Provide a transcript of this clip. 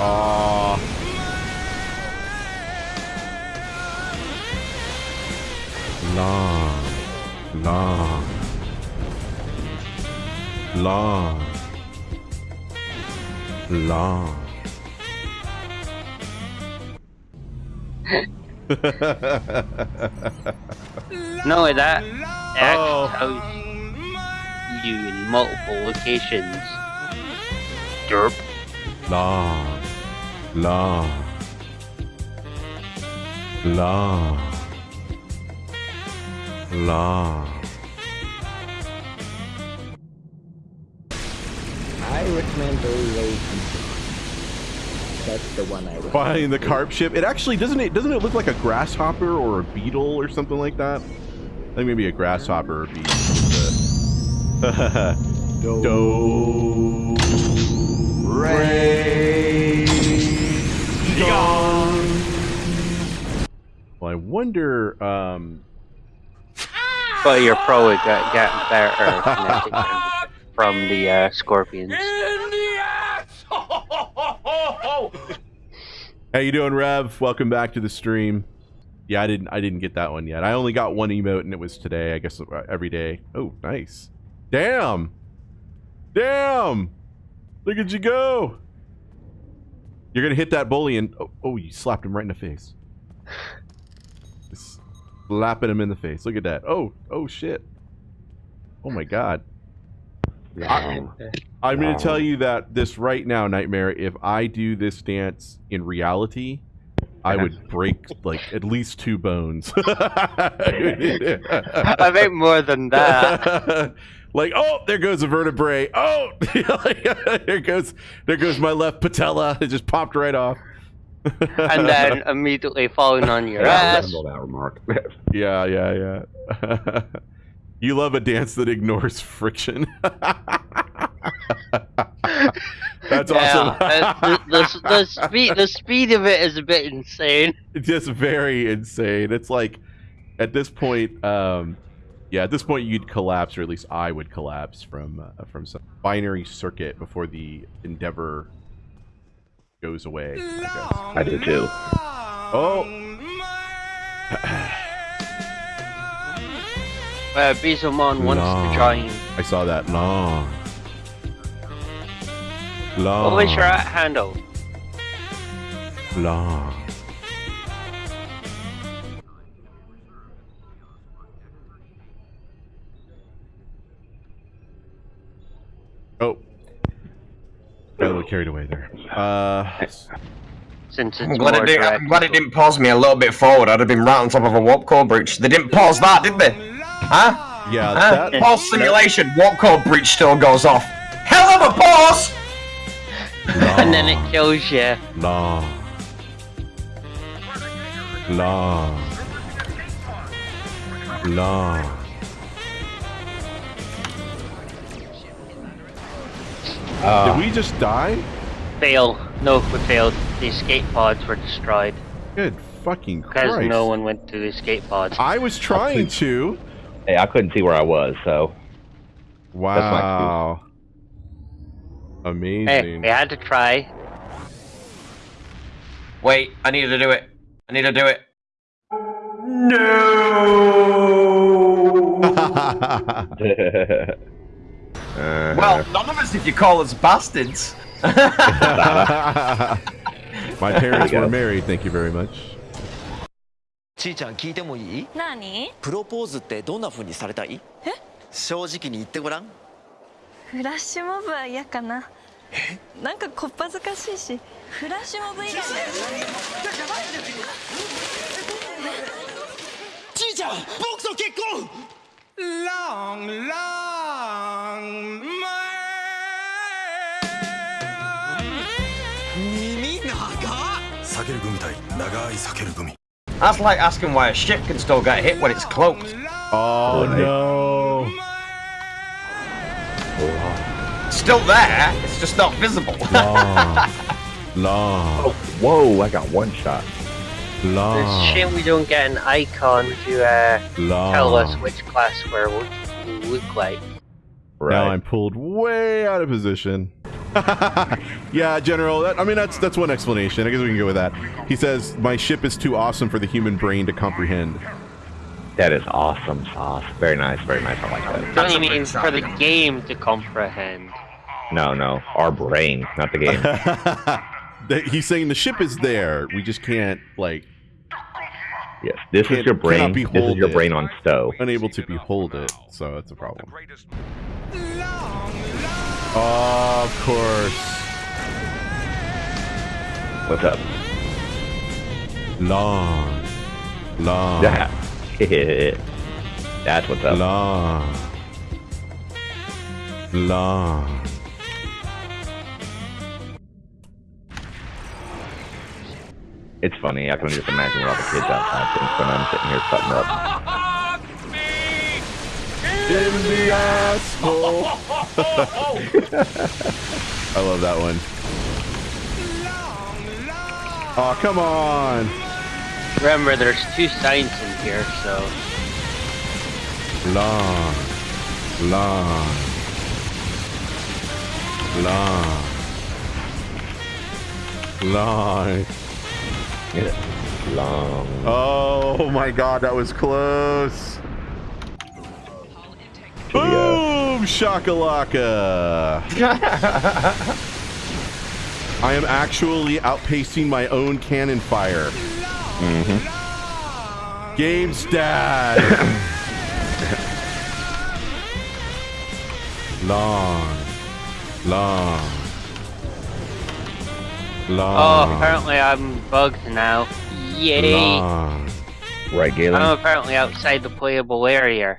Aw. Long. Long. Long. Long. No, that actually Oh. tells you in multiple locations. Derp. long. Long. Long. Long. I recommend Railway That's the one I recommend. Finding the carp ship. It actually doesn't it doesn't it look like a grasshopper or a beetle or something like that? I think maybe a grasshopper or a beetle. Do Ray Well, I wonder. Um, But you're probably got, getting better from the uh, scorpions. how you doing, Rev? Welcome back to the stream. Yeah, I didn't. I didn't get that one yet. I only got one emote, and it was today. I guess uh, every day. Oh, nice. Damn. Damn. Look at you go. You're gonna hit that bully, and oh, oh, you slapped him right in the face. Just slapping him in the face. Look at that. Oh, oh shit. Oh my god. I'm going to tell you that this right now, Nightmare. If I do this dance in reality, I would break like at least two bones. I think more than that. like, oh, there goes a vertebrae. Oh, there goes there goes my left patella. It just popped right off. and then immediately falling on your Yeah, ass. that remark. yeah, yeah, yeah. you love a dance that ignores friction. That's awesome. Yeah, uh, the, the, the, speed, the speed of it is a bit insane. It's just very insane. It's like at this point, um, yeah, at this point you'd collapse, or at least I would collapse from uh, from some binary circuit before the endeavor goes away. I guess. I do too. Oh, Uh, Bizomon wants Long. to join. I saw that long, long, What was your at handle? long. Got a little carried away there. Uh, Since I'm it's glad, it did, direct. I'm glad it didn't pause me a little bit forward. I'd have been right on top of a warp core breach. They didn't pause that, did they? Huh? yeah, Huh? that, Pause simulation. Warp core breach still goes off. Hell of a pause! and then it kills you. long, long, long. Uh, Did we just die? Fail. No, we failed. The escape pods were destroyed Good fucking because no one went to the escape pods. I was trying to. Hey, I couldn't see where I was, so Wow. Hey, Amazing. we had to try. Wait, I need to do it. I need to do it. Well, none of us if you call us bastards. My parents were married. Thank you very much. ちーちゃん聞いてもいい？何？プロポーズってどんな風にされたい？え？正直に言ってごらん。フラッシュモブは嫌かな。なんかこっぱずかしいし。フラッシュモブ以外。ちーちゃん僕と結婚！Long, long That's like asking why a ship can still get hit when it's cloaked. Oh no. Still there, it's just not visible. Long. Long. Oh, whoa! I got one shot. It's a shame we don't get an icon to uh, tell us which class we're we look like. Now I'm pulled way out of position. yeah, General. That, I mean, that's that's one explanation. I guess we can go with that. He says my ship is too awesome for the human brain to comprehend. That is awesome sauce. Very nice, very nice. I like that. Don't you mean for the game to comprehend? No, no. Our brain, not the game. He's saying the ship is there. We just can't like yes. This Can't- is your brain. cannot This is behold your it. brain on stow. unable to behold it. So that's a problem. Oh, of course. What's up? Long, long, Yeah. That's what's up. long, long. It's funny. I can just imagine what all the kids outside think when I'm sitting here cutting up. In the asshole. I love that one. Oh, come on. Remember, there's two signs in here, so Long, long, long, long. Long. Oh my god, that was close. Boom! Shakalaka! I am actually outpacing my own cannon fire. Mm-hmm. Games dad. long, long, long. oh, apparently I'm bugged now. Yay! long. Right, Galen? I'm apparently outside the playable area.